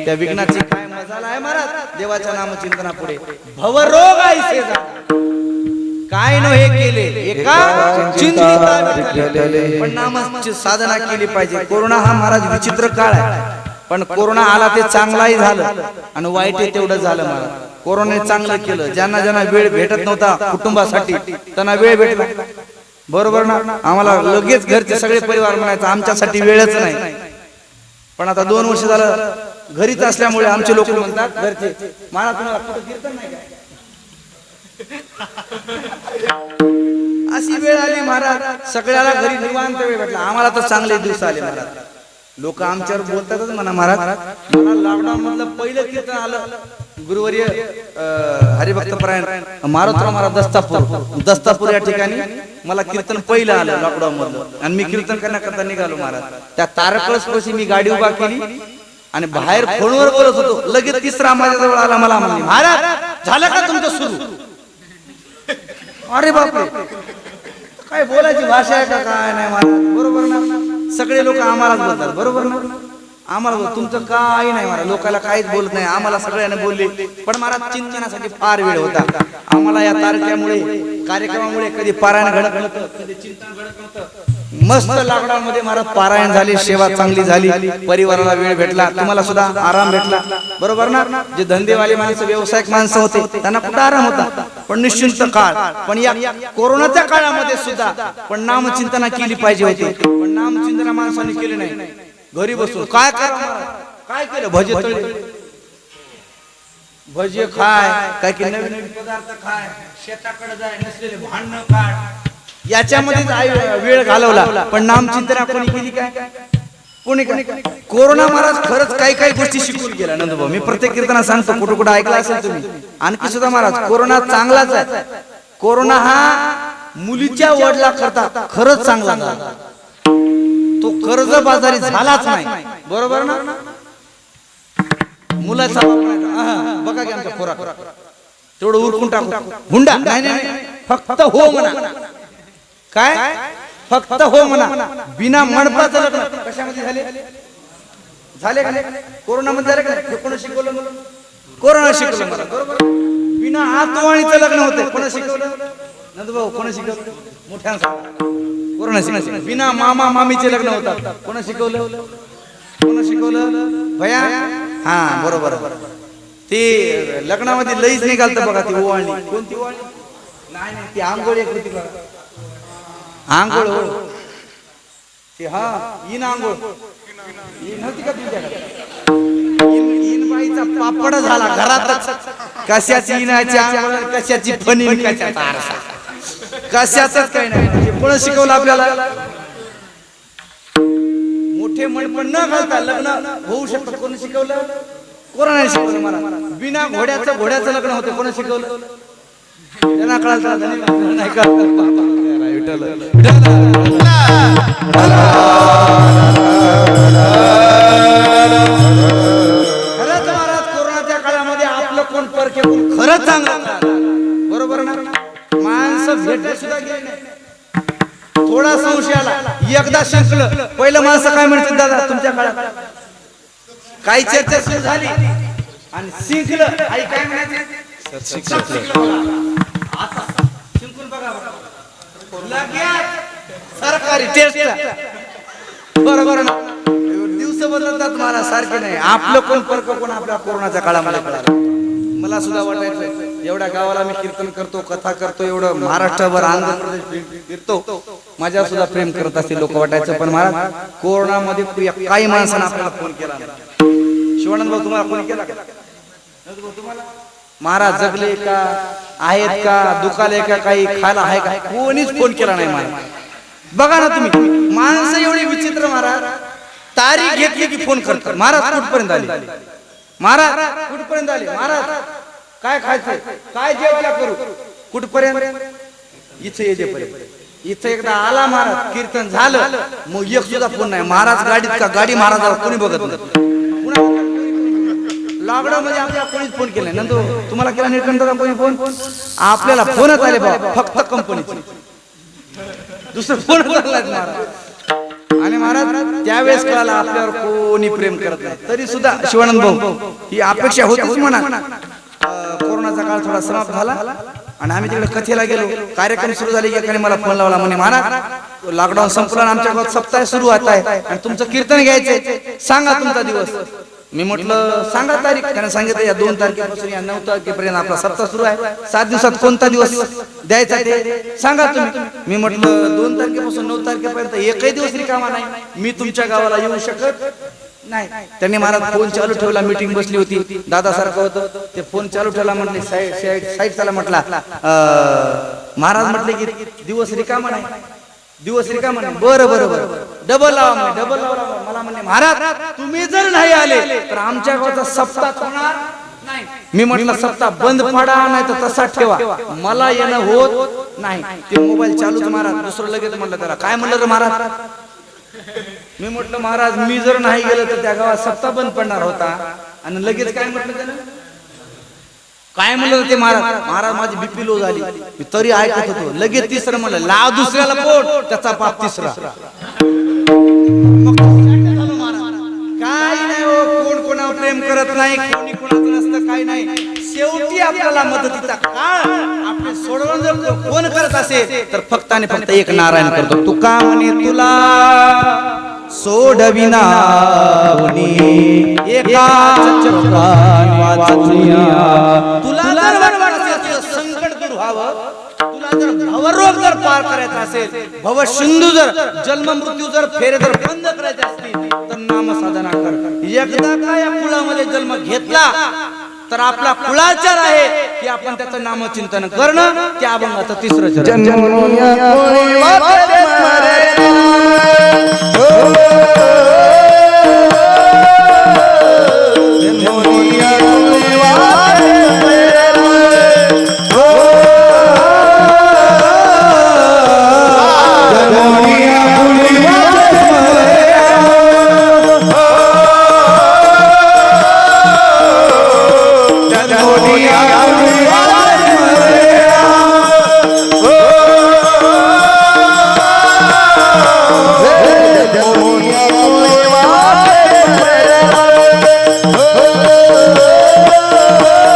त्या विघ्नाची काय मजाला आहे महाराज? देवाच्या नामचिंतना पुढे भवरोग ऐसे काय न हे केले एका चिंतिता पण नामाची साधना केली पाहिजे. कोरोना हा महाराज विचित्र काळ आहे. पण कोरोना आला ते चांगलाही झालं. आणि वाईट तेवढं झालं मला. कोरोनाने चांगलं केलं. ज्यांना ज्यांना वेळ भेटत नव्हता कुटुंबासाठी त्यांना वेळ भेटला. बरोबर ना? आम्हाला लगेच घरचे सगळे परिवार म्हणायचं आमच्यासाठी वेळच नाही. पण आता दोन वर्ष झालं घरीच असल्यामुळे आमचे लोक म्हणतात घरचे मला तुम्हाला कीर्तन नाही अशी वेळ आली महाराज. सगळ्याला घरी निवांत वेळ भेटला. आम्हाला तर चांगले दिवस आले महाराज. लोक आमच्यावर बोलतातच म्हणा महाराज. मला लॉकडाऊन मधलं पहिलं कीर्तन आलं. गुरुवर्य हरिभक्त परायण मारुतराव महाराज दस्तापूर. दस्तापूर या ठिकाणी मला कीर्तन पहिलं आलं लॉकडाऊन मधलं. आणि मी कीर्तन करण्याकरता निघालो महाराज. त्या तारकळस मी गाडी उभा केली आणि बाहेर फोनवर बोलत होतो. लगेच तिसरा माझ्याजवळ आला मला म्हणले महाराज झालं का तुमचं सुरू? अरे बापरे. काय बोलायची भाषा आहे का काय नाही मला बरोबर ना? सगळे लोक आम्हालाच बोलतात. बरोबर ना? आम्हाला बोल- तुमचं काही नाही मला लोकांना काहीच बोलत नाही. आम्हाला सगळ्यांना बोलले. पण मला चिंतनासाठी फार वेळ होता. आम्हाला या तारखेमुळे कार्यक्रमामुळे कधी पारायण घडत नव्हतं कधी चिंतन घडत नव्हतं. मस्त लॉकडाऊन महाराज पारायण झाली सेवा चांगली झाली परिवाराला वेळ भेटला तुम्हाला सुद्धा आराम भेटला. बरोबर ना? जे धंदेवाले माणसं व्यावसायिक माणसं होते त्यांना कुठं आराम होता. पण निश्चिंत काळ. पण या कोरोनाच्या काळामध्ये सुद्धा पण नामचिंतना केली पाहिजे होती. पण नामचिंतना माणसाने केली नाही. घरी बसून काय काय केलं? भजे भजे खाय काय नवीन नवीन पदार्थ खाय. शेताकडे जाय नसलेले भांडण काढ. याच्यामध्येच आई वेळ घालवला. पण नामचिंतना कोणी केली काय? कोणी कोरोना महाराज खरंच काही काही गोष्टी शिकून गेला नंदभाऊ मी प्रत्येक कीर्तना सांगतो कुठं कुठं ऐकला असेल तुम्ही? आणखी सुद्धा महाराज कोरोना चांगलाच आहे. कोरोना हा मुलीच्या वडला करता खरंच चांगला. तो कर्ज बाजारी झालाच नाही. बरोबर ना? मुलाचा बघा की आमच्या खोराक. तेवढं उरकून टाकू. हुंडा. नाही नाही नाही. फक्त हो म्हणा. काय? फक्त हो म्हणा. बिना मंडपाचं लग्न कशामध्ये झाले? झाले का नाही? कोरोना मध्ये झाले का नाही? हे कोणी शिकवलं? कोरोना शिकवलं मला बरोबर? बिना आतवाणीचं लग्न होते. कोणी शिकवलं? नंदभाऊ कोणी शिकवलं? मोठ्या कोरोना शिकवलं. बिना मामा मामीचे लग्न होतात. कोणी शिकवलं? कोण शिकवलं? भया? हा बरोबर. ते लग्नामध्ये लईच निघालत बघा ती ओवाळणी. कोणती ओवाळणी? नाही नाही ती आंघोळ एक होती बघा. आंघोळ. हो ते हा इन आंघोळ. इन होती का तुमच्याकडे? इन- पापड झाला घरातच. कशाची इनाची आंघोळ कशाची फणी कशाचा आरसा? कशाच काही नाही. कोण शिकवलं आपल्याला. मोठे म्हणपण न घालता लग्न होऊ शकतं. कोण शिकवलं? कोरोनाने शिकवलं मला? बिना घोड्याचं घोड्याचं लग्न होतं. कोण शिकवलं? त्यांना कळालं नाही कळलं. विठ्ठल. खरंच महाराज कोरोनाच्या काळामध्ये आपलं कोण परके खरंच चांगलं. झालं. बरोबर ना? माणसं भेटायला सुद्धा गेले थोडा संशय आला. एकदा शिंकलं. पहिलं माणसं काय म्हणतात दादा तुमच्या काळात? काही चर्चा सुरू झाली. आणि शिंकलं. आई काय म्हणायचं शिंकून बघा बघा. लगेच सरकारी टेस्ट बरोबर ना. दिवस बदलतात मला सारखे नाही. आपलं कोण फरक कोण आपल्या कोरोनाच्या काळामध्ये कळालं मला सुद्धा वाटायचं एवढ्या गावाला मी कीर्तन करतो कथा करतो एवढं महाराष्ट्रभर आंध्र प्रदेश फिरतो माझ्या सुद्धा प्रेम करत असतील लोक वाटायचं पण महाराज कोरोनामध्ये काही माणसानं आपल्याला फोन केला शिवानंद भाऊ तुम्हाला फोन केला तुम्हाला? महाराज जगले का? आहेत का? दुखाले का? काही खायला आहे का? कोणीच फोन केला नाही मला. बघा ना तुम्ही. माणसं एवढी विचित्र महाराज. तारीख घेतली की फोन करतात. महाराज कुठपर्यंत आले? महाराज कुठपर्यंत आले? महाराज काय खायचंय काय जेवला करू? कुठपर्यंत? इथे येते जेपर्यंत. इथे एकदा आला महाराज. कीर्तन झालं. मग एक सुद्धा फोन नाही. महाराज गाडीत का? गाडी महाराजाला कोणी बघत नाही. लॉकडाऊन मध्ये आपल्याला कोणीच फोन केला नंदू तुम्हाला केला निळकंठचा कोणी फोन आपल्याला फोनच आले बाबा. फक्त कंपनीचे दुसरं फोन आणि महाराज त्यावेळेस कळाला आपल्यावर कोणी प्रेम करत नाही. तरी सुद्धा शिवानंद भाऊ ही अपेक्षा होतीच म्हणा. कोरोनाचा काळ थोडा समाप्त झाला आणि आम्ही तिकडे कथेला गेलो. कार्यक्रम सुरू झाले की एकाने मला फोन लावला. म्हणे महाराज लॉकडाऊन संपलं आमच्या गावात सप्ताह सुरू होत आहे आणि तुमचं कीर्तन घ्यायचंय. सांगा तुमचा दिवस. मी म्हटलं सांगा तारीख. त्याने सांगितलं या दोन तारखेपासून या नऊ तारखेपर्यंत आपला सप्ताह सुरू आहे. सात दिवसात कोणता दिवस द्यायचा ते सांगा तुम्ही. मी म्हटलं दोन तारखेपासून नऊ तारखेपर्यंत एकही दिवस रिकामा नाही. मी तुमच्या गावाला येऊ शकत नाही. त्यांनी महाराज फोन चालू ठेवला मीटिंग बसली होती. दादा सारखं होतं. ते फोन चालू ठेवला म्हटले साईड साईड साईड चला म्हटला महाराज म्हटले की दिवस रिकामा नाही. दिवस रिकामा नाही. बरं बरं बरं डबल लावा म्हणे डबल लावा मला म्हणले महाराज तुम्ही जर नाही आले तर आमच्या गावाचा सप्ताह होणार मी म्हटलं सप्ताह बंद पडा नाही तर तसा ठेवा. मला येणं होत नाही. ते मोबाईल चालूच महाराज. दुसरं लगेच म्हटलं त्याला काय म्हणलं रे महाराज? मी म्हटलं महाराज मी जर नाही गेलो तर त्या गावात सप्ताह बंद पडणार होता. आणि लगेच काय म्हटलं त्यानं? काय म्हणलं ते महाराज? महाराज? माझी बीपी लो झाली. मी तरी ऐकत होतो. लगेच तिसरं म्हणलं लाव दुसऱ्याला पोट. त्याचा पाप तिसरा. काही नाही हो कोण कोणावर प्रेम करत नाही कोणी कोणाचं नसतं काही नाही. शेवटी आपल्याला मदतीचा काळ आपले सोडवून जर कोण करत असेल तर फक्त आणि फक्त एक नारायण करतो. तू का म्हणे तुला. सोडविना एकाच चक्रान तुला जर वाटत असेल संकट दूर व्हावं तुला जर भवरोग जर पार करायचा असेल भव सिंधू जर जन्म मृत्यू जर फेरे जर बंद करायचे असतील तर नामसाधना कर. एकदा का या कुळामध्ये जन्म घेतला तर आपला कुळाचार आहे की आपण त्याचं नामचिंतन करणं त्या अभंगाचं तिसरं चरण जन्मुनिया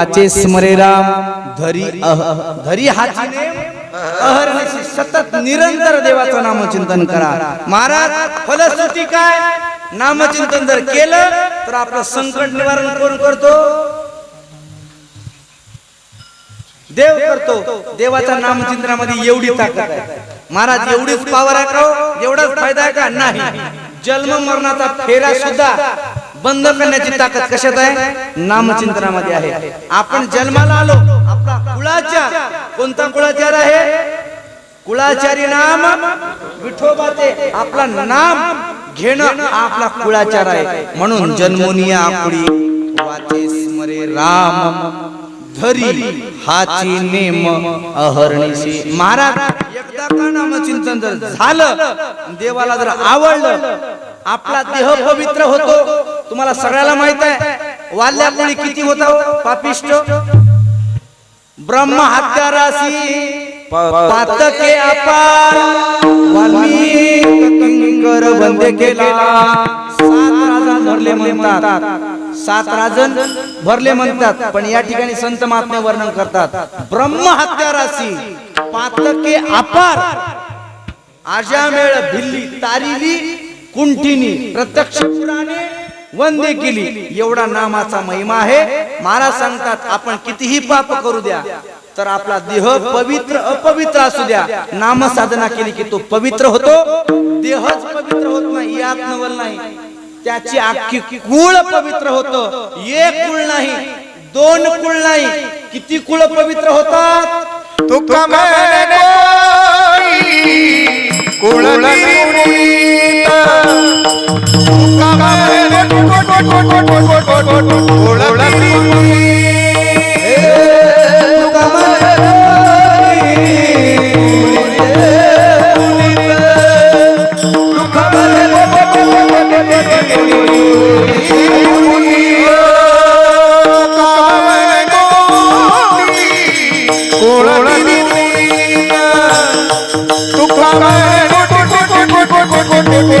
वाचे स्मरे राम धरी धरी हातीने अहर्निशी सतत निरंतर देवाचं नामचिंतन करा महाराज फलश्रुती काय नामचिंतन जर केलं तर आपलं संकट निवारण कोण करतो देव करतो देवाच्या नामचिंतनामध्ये एवढी ताकद आहे महाराज एवढीच पावर आहे का हो? एवढाच फायदा आहे का नाही जन्म मरणाचा फेरा सुद्धा बंद करण्याची ताकद कशात आहे नामचिंतनामध्ये आहे. आपण जन्माला आलो. आपला कुळाचार. कोणता कुळाचार आहे? कुळाचारी नाम विठोबाचे. आपला नाम घेणं आपला कुळाचार आहे. म्हणून जन्मोनिया आपुडी वाचे स्मरे राम. धरी हाची नेम अहर्निशी. महाराज एकदा का नामचिंतन जर झालं देवाला जर आवडलं आपला देह पवित्र होतो. तुम्हाला सगळ्याला माहीत आहे वाल्यामुळे किती होता हो? पापिष्ट? ब्रह्म हत्याराशी पातके अपार वाल्मिक किंकर बंदे केला. सात राजन भरले म्हणतात. सात राजन भरले म्हणतात पण या ठिकाणी संत महात्मे वर्णन करतात. ब्रह्म हत्याराशी पातके अपार. आजामेळ भिल्ली तारिली कुंठिनी. प्रत्यक्ष पुराणे वंदे केली. एवढा नामाचा महिमा आहे. महाराज सांगतात आपण कितीही पाप करू द्या तर आपला देह पवित्र अपवित्र असू द्या. नाम साधना केली की तो पवित्र होतो. देहच पवित्र होत नाही यात नवल नाही. त्याची अख्खी कुळ पवित्र होतं. एक कुळ नाही दोन कुळ नाही. किती कुळ पवित्र होतात? तुका Bye. आज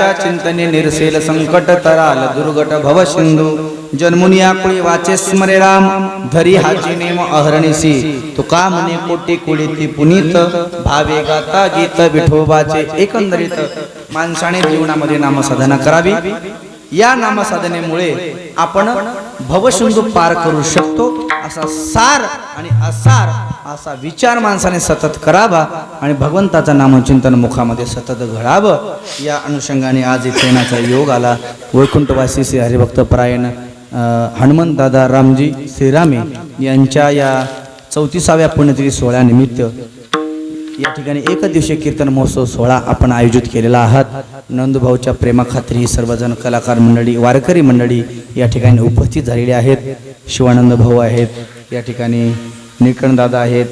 तयाच्या चिंतने निरसेल संकट तराल दुर्गट भव सिंधू। जन्मुनिया कुळी वाचे स्मरे राम धरी हाची नेम अहरणीसी। तुका म्हणे कोटी कुळीती पुनीत भावे गाता गीत विठोबाचे एकंदरीत। माणसाने जीवनामध्ये नामसाधना करावी। या नामसाधनेमुळे आपण भवसिंधू पार करू शकतो असा सार आणि असार असा विचार माणसाने सतत करावा आणि भगवंताचं नामचिंतन मुखामध्ये सतत घडावं या अनुषंगाने आज इथे येण्याचा योग आला. वैकुंठवासी श्री हरिभक्त परायण हनुमंत दादा रामजी श्रीरामे यांच्या या चौतीसाव्या पुण्यतिथी सोहळ्यानिमित्त या ठिकाणी एक दिवशी कीर्तन महोत्सव सोहळा आपण आयोजित केलेला आहात. नंदभाऊच्या प्रेमाखात्री सर्वजण कलाकार मंडळी वारकरी मंडळी या ठिकाणी उपस्थित झालेली आहेत. शिवानंद भाऊ आहेत. या ठिकाणी निकणदादा आहेत.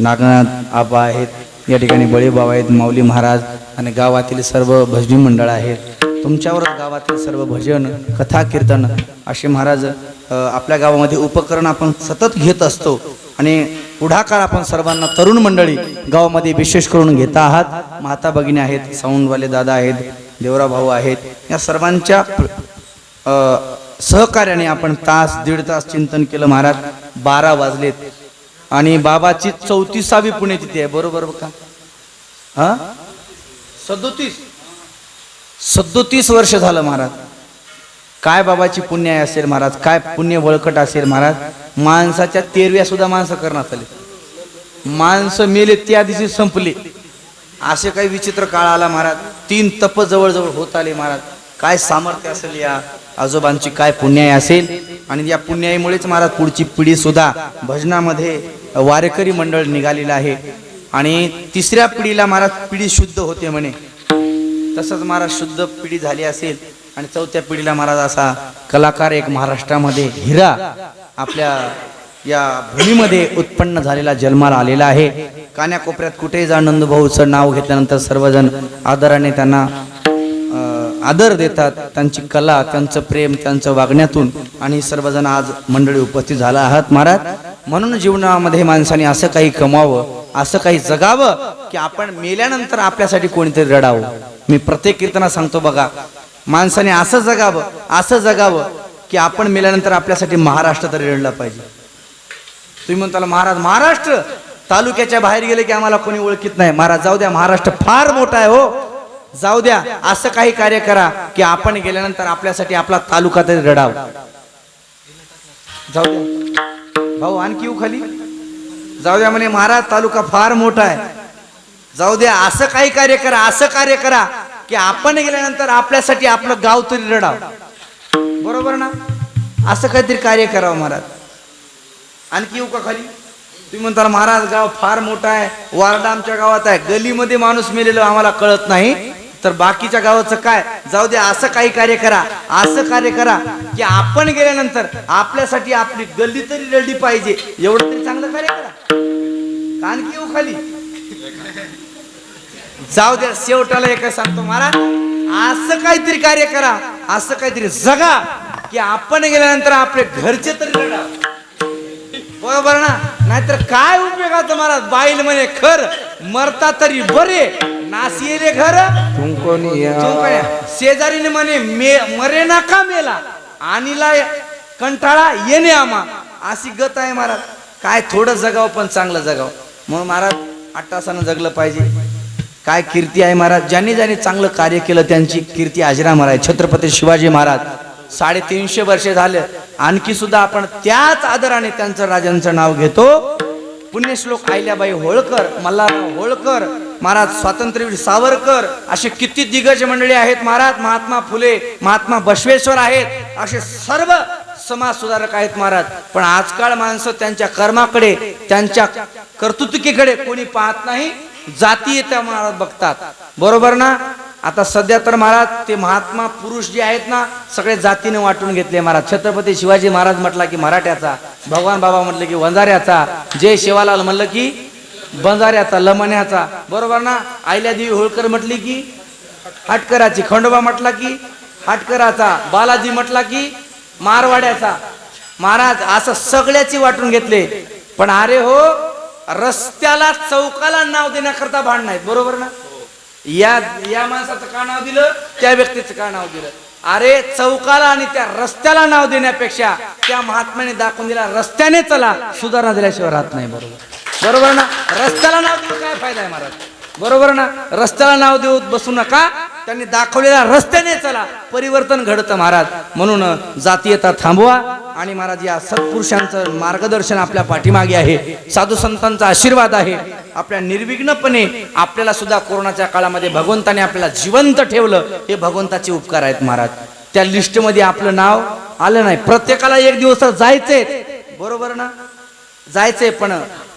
नागनाथ आबा आहेत. या ठिकाणी बळीबाबा आहेत माऊली महाराज आणि गावातील सर्व भजनी मंडळ आहेत. तुमच्यावर गावातील सर्व भजन कथा कीर्तन असे महाराज आपल्या गावामध्ये उपकरण आपण सतत घेत असतो आणि पुढाकार आपण सर्वांना तरुण मंडळी गावामध्ये विशेष करून घेता आहात. माता भगिनी आहेत साऊंडवाले दादा आहेत देवरा भाऊ आहेत या सर्वांच्या सहकार्याने आपण तास दीड तास चिंतन केलं महाराज. बारा वाजलेत. आणि बाबाची चौतीसावी पुण्यतिथी आहे बरोबर का हा? सदोतीस. सदोतीस वर्ष झालं महाराज. काय बाबाची पुण्य आहे असेल महाराज? काय पुण्य बळकट असेल महाराज? माणसाच्या तेरव्या सुद्धा माणसं करण्यात आले माणसं मेले त्या दिवशी संपले. असे काही विचित्र काळ आला महाराज. तीन तप जवळजवळ होत आले महाराज. काय सामर्थ्य असेल या? आजोबांची काय पुण्याई असेल? आणि या पुण्याईमुळेच महाराज पुढची पिढी सुद्धा भजनामध्ये वारेकरी मंडळ निघालेलं आहे. आणि तिसऱ्या पिढीला महाराज पिढी शुद्ध होते म्हणे. तसंच महाराज शुद्ध पिढी झाली असेल आणि चौथ्या पिढीला महाराज असा कलाकार एक महाराष्ट्रामध्ये हिरा आपल्या या भूमीमध्ये उत्पन्न झालेला जन्माला आलेला आहे. कान्याकोपऱ्यात कुठेही जा नंदभाऊचं नाव घेतल्यानंतर सर्वजण आदराने त्यांना आदर देतात त्यांची कला त्यांचं प्रेम त्यांचं वागण्यातून. आणि सर्वजण आज मंडळी उपस्थित झाला आहात महाराज. म्हणून जीवनामध्ये माणसाने असं काही कमावं असं काही जगावं की आपण मेल्यानंतर आपल्यासाठी कोणीतरी रडावं. मी प्रत्येक कीर्तना सांगतो बघा माणसाने असं जगावं असं जगावं की आपण मेल्यानंतर आपल्यासाठी महाराष्ट्र तरी रडला पाहिजे. तुम्ही म्हणताला महाराज महाराष्ट्र? तालुक्याच्या बाहेर गेले की आम्हाला कोणी ओळखीत नाही. महाराज जाऊ द्या महाराष्ट्र फार मोठा आहे हो. जाऊ द्या असं काही कार्य करा की आपण गेल्यानंतर आपल्यासाठी आपला तालुका तरी रडाव. जाऊ द्या. भाऊ आणखी खाली? जाऊ द्या म्हणे महाराज तालुका फार मोठा आहे. जाऊ द्या असं काही कार्य करा असं कार्य करा की आपण गेल्यानंतर आपल्यासाठी आपलं गाव तरी रडाव. बरोबर ना? असं काहीतरी कार्य करावं महाराज. आणखी येऊ का खाली? तुम्ही म्हणता महाराज गाव फार मोठा आहे वारडा आमच्या गावात आहे गलीमध्ये माणूस मेलेलो आम्हाला कळत नाही. तर बाकीच्या गावाचं काय? जाऊ द्या असं काही कार्य करा असं कार्य करा की आपण गेल्यानंतर आपल्यासाठी आपली गल्ली तरी रडली पाहिजे. एवढं तरी चांगलं कार्य करा. कान आणखी येऊ खाली. जाऊ द्या शेवटाला एक सांगतो महाराज असं काहीतरी कार्य करा असं काहीतरी जगा की आपण गेल्यानंतर आपले घरचे तरी रडा. बरोबर ना नाहीतर काय उपयोगाचं महाराज? बाईल म्हणे खर मरता तरी बरे. नासिले घर. शेजारीने म्हणे मे मरे ना का मेला. आणीला कंटाळा येणे आम्हा. अशी गत आहे महाराज. काय थोडं जगाव पण चांगलं जगाव. म्हणून महाराज अट्टासानं जगलं पाहिजे. काय कीर्ती आहे महाराज. ज्यांनी ज्यांनी चांगलं कार्य केलं त्यांची कीर्ती आजरा महाराज. छत्रपती शिवाजी महाराज. साडेतीनशे वर्षे झाले. आणखी सुद्धा आपण त्याच आदराने त्यांचं राजांचं नाव घेतो. पुण्यश्लोक आहिल्याबाई होळकर मल्हारराव होळकर महाराज स्वातंत्र्यवीर सावरकर असे किती दिग्गज मंडळी आहेत महाराज. महात्मा फुले महात्मा बसवेश्वर आहेत. असे सर्व समाज सुधारक आहेत महाराज. पण आजकाल माणसं त्यांच्या कर्माकडे त्यांच्या कर्तृत्विकेकडे कोणी पाहत नाही. जाती त्या महाराज बघतात. बरोबर ना? आता सध्या तर महाराज ते महात्मा पुरुष जे आहेत ना सगळे जातीने वाटून घेतले महाराज. छत्रपती शिवाजी महाराज म्हटला की मराठ्याचा भगवान बाबा म्हटलं की वंजाऱ्याचा जय शिवालाल म्हणलं की बंजाऱ्याचा लमण्याचा. बरोबर ना? आयल्यादेवी होळकर म्हटली की हाटकराची खंडोबा म्हटला की हाटकराचा बालाजी म्हटला की मारवाड्याचा. महाराज असं सगळ्याची वाटून घेतले. पण अरे हो रस्त्याला चौकाला नाव देण्याकरता भांड नाहीत. बरोबर ना? या या माणसाचं का नाव दिलं? त्या व्यक्तीचं का नाव दिलं? अरे चौकाला आणि त्या रस्त्याला नाव देण्यापेक्षा त्या महात्म्याने दाखवून दिला रस्त्याने चला सुधारणा दिल्याशिवाय राहत नाही. बरोबर. बरोबर ना? रस्त्याला नाव देऊन काय फायदा आहे महाराज? बरोबर ना? रस्त्याला नाव देऊ बसू नका. त्यांनी दाखवलेल्या रस्त्याने चला. परिवर्तन घडतं महाराज. म्हणून जातीयता थांबवा. आणि महाराज या सत्पुरुषांचं मार्गदर्शन आपल्या पाठीमागे आहे. साधू संतांचा आशीर्वाद आहे. आपल्या निर्विघ्नपणे आपल्याला सुद्धा कोरोनाच्या काळामध्ये भगवंताने आपल्याला जिवंत ठेवलं. हे भगवंताचे उपकार आहेत महाराज. त्या लिस्टमध्ये आपलं नाव आलं नाही. प्रत्येकाला एक दिवस जायचंय. बरोबर ना? जायचंय पण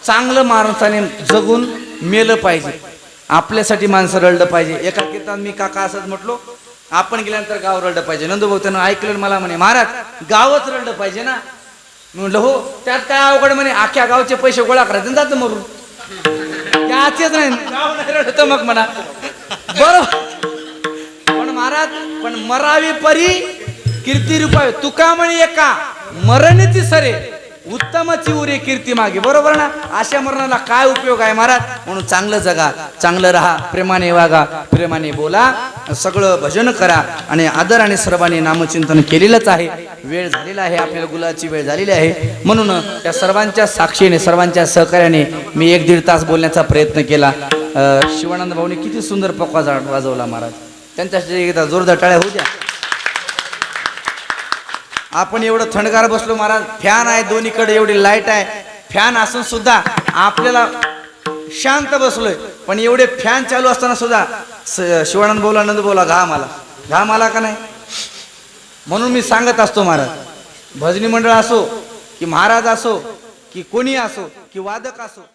चांगलं माणसाने जगून मेलं पाहिजे. आपल्यासाठी माणसं रडलं पाहिजे. एका कीर्तनात मी काका असंच म्हटलो आपण गेल्यानंतर गाव रडलं पाहिजे. नंदूभाऊ त्यानं ऐकलं मला म्हणे महाराज गावच रडलं पाहिजे ना. म्हटलं हो त्यात काय अवघड म्हणे अख्ख्या गावचे पैसे गोळा करायचे जातं मरून. त्याचेच नाही गाव नाही रडत मग म्हणा. बरोबर पण महाराज पण मरावी परी कीर्ती रूपावे. तुका म्हणे एका मरणीची सरे. उत्तमची उरे कीर्ती मागे. बरोबर ना? अशा मरणाला काय उपयोग आहे महाराज? म्हणून चांगलं जगा चांगलं राहा प्रेमाने वागा प्रेमाने बोला सगळं भजन करा आणि आदर आणि सर्वांनी नामचिंतन केलेलंच आहे. वेळ झालेला आहे आपल्याला गुलाची वेळ झालेली आहे. म्हणून त्या सर्वांच्या साक्षीने सर्वांच्या सहकार्याने मी एक दीड तास बोलण्याचा प्रयत्न केला. शिवानंद भाऊने किती सुंदर पक्वा वाजवला महाराज. त्यांच्या एकदा जोरदार टाळ्या होऊ द्या. आपण एवढं थंडगार बसलो महाराज. फॅन आहे दोन्हीकडे एवढी लाइट आहे. फॅन असून सुद्धा आपल्याला शांत बसलोय. पण एवढे फॅन चालू असताना सुद्धा स- शिवानंद बोला नंद बोला घाम आला. घाम आला का नाही? म्हणून मी सांगत असतो महाराज भजनी मंडळ असो की महाराज असो की कोणी असो की वादक असो